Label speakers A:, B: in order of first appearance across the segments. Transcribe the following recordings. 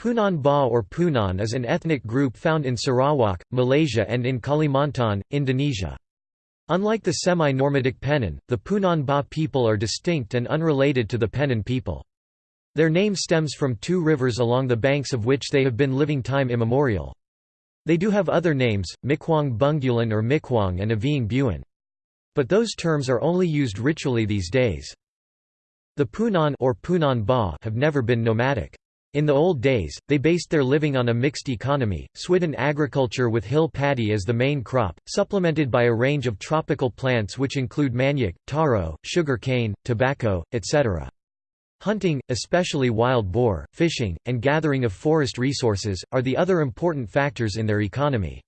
A: Punan Ba or Punan is an ethnic group found in Sarawak, Malaysia and in Kalimantan, Indonesia. Unlike the semi-Normatic Penan, the Punan Ba people are distinct and unrelated to the Penan people. Their name stems from two rivers along the banks of which they have been living time immemorial. They do have other names, Mikwang Bungulan or Mikwang and Avieng Buan. But those terms are only used ritually these days. The Punan or Punan Ba have never been nomadic. In the old days, they based their living on a mixed economy, swidden agriculture with hill paddy as the main crop, supplemented by a range of tropical plants which include manioc, taro, sugar cane, tobacco, etc. Hunting, especially wild boar, fishing, and gathering of forest resources, are the other important factors in their economy.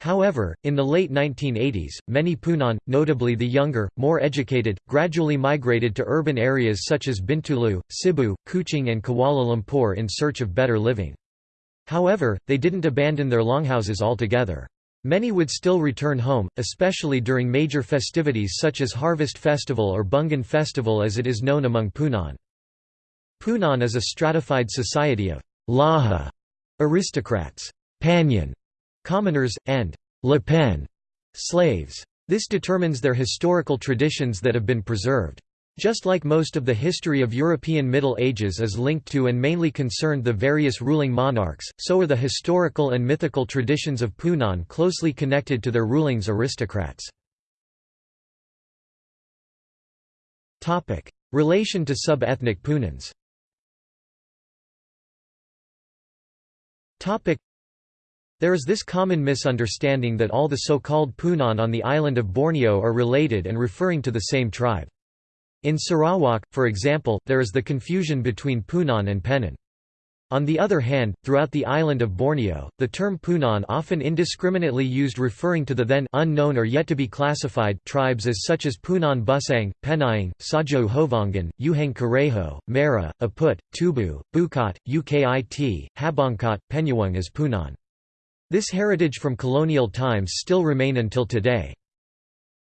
A: However, in the late 1980s, many Punan, notably the younger, more educated, gradually migrated to urban areas such as Bintulu, Sibu, Kuching and Kuala Lumpur in search of better living. However, they didn't abandon their longhouses altogether. Many would still return home, especially during major festivities such as Harvest Festival or Bungan Festival as it is known among Punan. Punan is a stratified society of Laha aristocrats, Panyan commoners, and Le Pen slaves. This determines their historical traditions that have been preserved. Just like most of the history of European Middle Ages is linked to and mainly concerned the various ruling monarchs, so are the historical and mythical traditions of Punan closely connected to their ruling's aristocrats. Relation to sub-ethnic Punans there is this common misunderstanding that all the so-called Punan on the island of Borneo are related and referring to the same tribe. In Sarawak, for example, there is the confusion between Punan and Penan. On the other hand, throughout the island of Borneo, the term Punan often indiscriminately used referring to the then unknown or yet to be classified tribes as such as Punan Busang, Penayang, Sajo Hovongan, Uheng Kareho, Mara, Aput, Tubu, Bukit, Ukit, Habongkot, Penyawang as Punan. This heritage from colonial times still remain until today.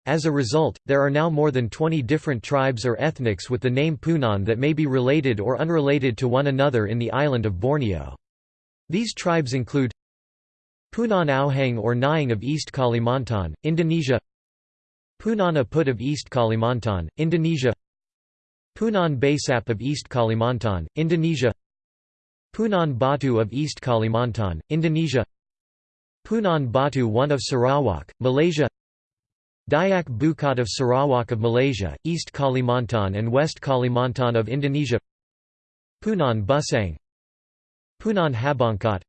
A: As a result, there are now more than 20 different tribes or ethnics with the name Punan that may be related or unrelated to one another in the island of Borneo. These tribes include Punan Auhang or Nying of East Kalimantan, Indonesia Punan Aput of East Kalimantan, Indonesia Punan Basap of East Kalimantan, Indonesia Punan Batu of East Kalimantan, Indonesia Punan Batu one of Sarawak, Malaysia Dayak Bukit of Sarawak of Malaysia, East Kalimantan and West Kalimantan of Indonesia Punan Busang Punan Habongkot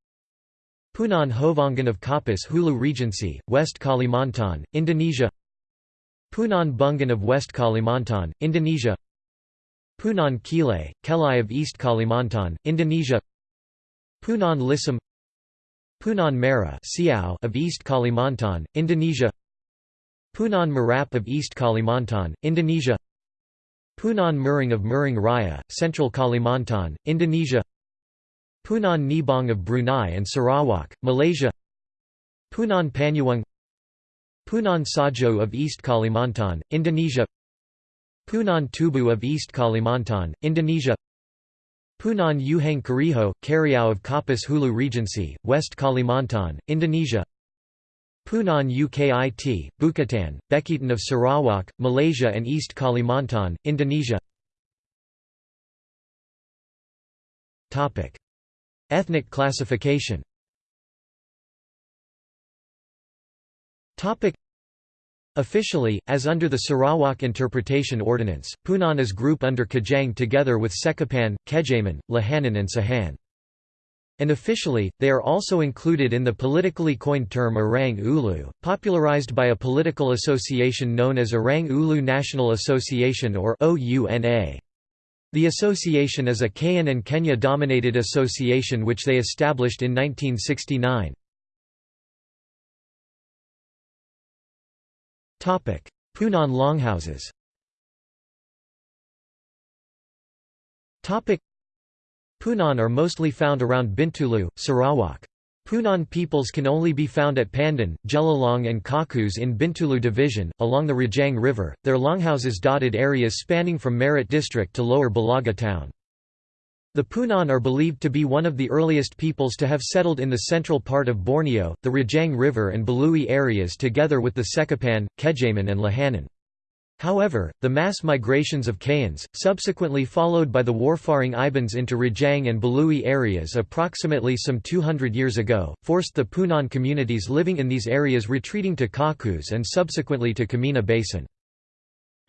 A: Punan Hovongan of Kapuas Hulu Regency, West Kalimantan, Indonesia Punan Bungan of West Kalimantan, Indonesia Punan Kile, Kelai of East Kalimantan, Indonesia Punan Lisam Punan Mara of East Kalimantan, Indonesia. Punan Marap of East Kalimantan, Indonesia. Punan Muring of Muring Raya, Central Kalimantan, Indonesia. Punan Nibong of Brunei and Sarawak, Malaysia. Punan Panyawang Punan Sajo of East Kalimantan, Indonesia. Punan Tubu of East Kalimantan, Indonesia Punan Uheng Kariho, Kariau of Kapuas Hulu Regency, West Kalimantan, Indonesia. Punan Ukit, Bukatan, Bekitan of Sarawak, Malaysia and East Kalimantan, Indonesia. Ethnic classification Officially, as under the Sarawak Interpretation Ordinance, Punan is group under Kajang together with Sekapan, Kejaman, Lahanan and Sahan. And officially, they are also included in the politically coined term Orang Ulu, popularized by a political association known as Orang Ulu National Association or OUNA. The association is a Kayan and Kenyah-dominated association which they established in 1969. Punan longhouses Punan are mostly found around Bintulu, Sarawak. Punan peoples can only be found at Pandan, Jelalong and Kakus in Bintulu Division, along the Rajang River, their longhouses dotted areas spanning from Merit District to Lower Belaga town. The Punan are believed to be one of the earliest peoples to have settled in the central part of Borneo, the Rajang River and Belui areas together with the Sekapan, Kejaman and Lahanan. However, the mass migrations of Kayans, subsequently followed by the warfaring Ibans into Rajang and Belui areas approximately some 200 years ago, forced the Punan communities living in these areas retreating to Kakus and subsequently to Kemena Basin.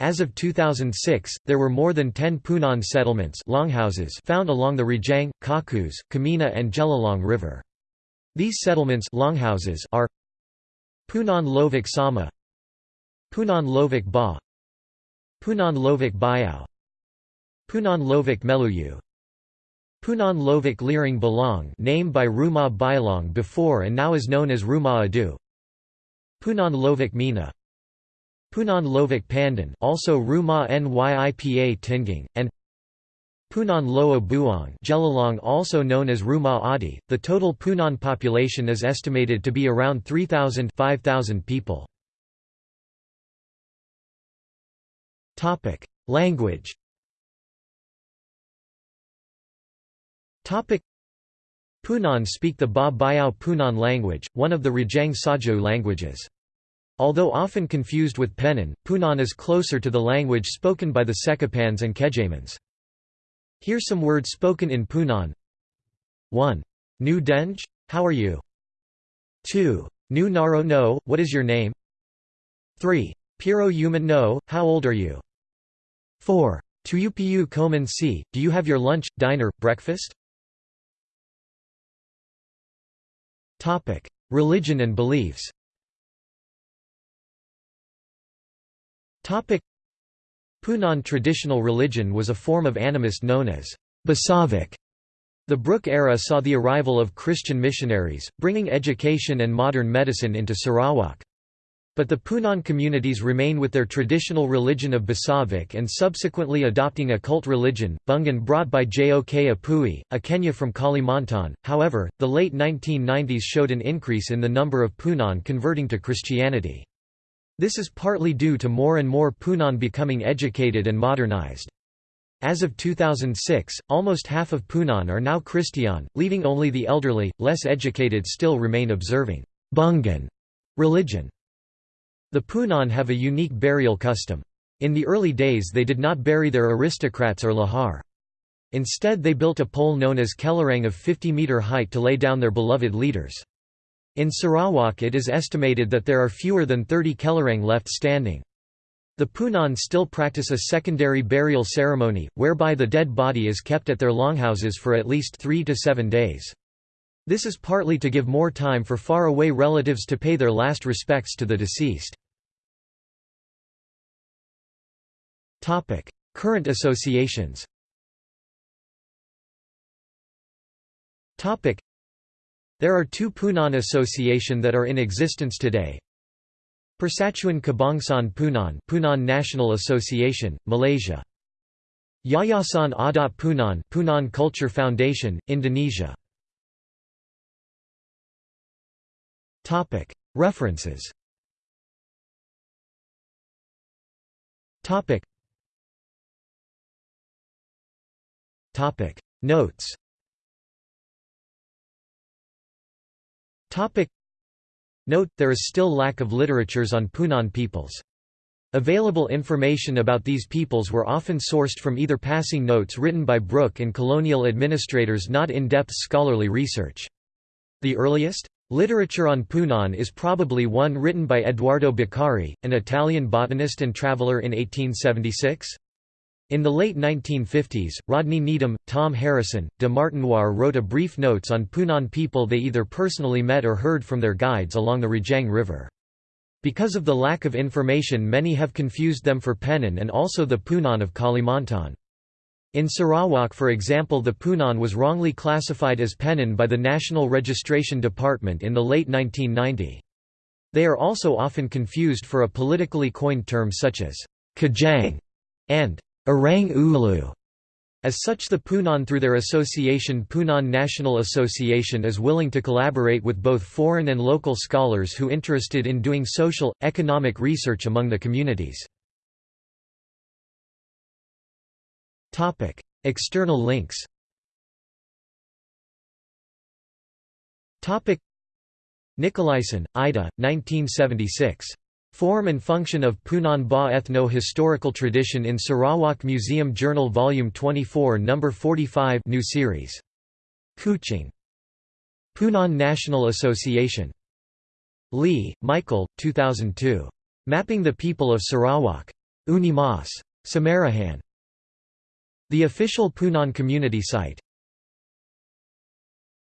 A: As of 2006, there were more than 10 Punan settlements longhouses found along the Rajang, Kakus, Kemena and Jelalong River. These settlements longhouses are Punan Lovik Sama Punan Lovik Ba Punan Lovik Bayao Punan Lovik Meluyu Punan Lovik Liring Balong named by Rumah Bailong before and now is known as Rumah Adu Punan Lovik Mina Punan Lovik Pandan also Rumah Nyipa Tinging, and Punan Loa Buong Jelalong also known as Rumah Adi. The total Punan population is estimated to be around 3,000 5,000 people. Topic: Language. Topic: Punan speak the Ba Bayao Punan language, one of the Rajang Sajau languages. Although often confused with Penan, Punan is closer to the language spoken by the Sekapans and Kejamans. Here some words spoken in Punan 1. Nu Denj? How are you? 2. Nu Naro No, what is your name? 3. Piro Human No, how old are you? 4. Tuyupiu Koman Si, do you have your lunch, diner, breakfast? Religion and beliefs Punan traditional religion was a form of animist known as Basavik. The Brooke era saw the arrival of Christian missionaries, bringing education and modern medicine into Sarawak. But the Punan communities remain with their traditional religion of Basavik and subsequently adopting a cult religion, Bungan brought by Jok Apui, a Kenyah from Kalimantan. However, the late 1990s showed an increase in the number of Punan converting to Christianity. This is partly due to more and more Punan becoming educated and modernized. As of 2006, almost half of Punan are now Christian, leaving only the elderly, less educated still remain observing Bungan religion. The Punan have a unique burial custom. In the early days they did not bury their aristocrats or lahar. Instead they built a pole known as Kelarang of 50 meter height to lay down their beloved leaders. In Sarawak it is estimated that there are fewer than 30 Kelarang left standing. The Punan still practice a secondary burial ceremony, whereby the dead body is kept at their longhouses for at least three to seven days. This is partly to give more time for far-away relatives to pay their last respects to the deceased. Current associations there are two Punan Association that are in existence today. Persatuan Kebangsaan Punan Punan National Association, Malaysia. Yayasan Adat Punan Punan Culture Foundation, Indonesia. References Notes Topic Note, there is still lack of literatures on Punan peoples. Available information about these peoples were often sourced from either passing notes written by Brooke and colonial administrators not in-depth scholarly research. The earliest? Literature on Punan is probably one written by Odoardo Beccari, an Italian botanist and traveller in 1876. In the late 1950s, Rodney Needham, Tom Harrisson, de Martinoir wrote a brief notes on Punan people they either personally met or heard from their guides along the Rajang River. Because of the lack of information many have confused them for Penan and also the Punan of Kalimantan. In Sarawak for example the Punan was wrongly classified as Penan by the National Registration Department in the late 1990. They are also often confused for a politically coined term such as Kajang and Orang Ulu. As such the Punan through their association Punan National Association is willing to collaborate with both foreign and local scholars who interested in doing social, economic research among the communities. External links Nicolaisen, Ida, 1976. Form and Function of Punan Ba Ethno-Historical Tradition in Sarawak Museum Journal Volume 24 No. 45 New Series. Kuching. Punan National Association. Lee, Michael, 2002. Mapping the People of Sarawak. Unimas. Samarahan. The official Punan community site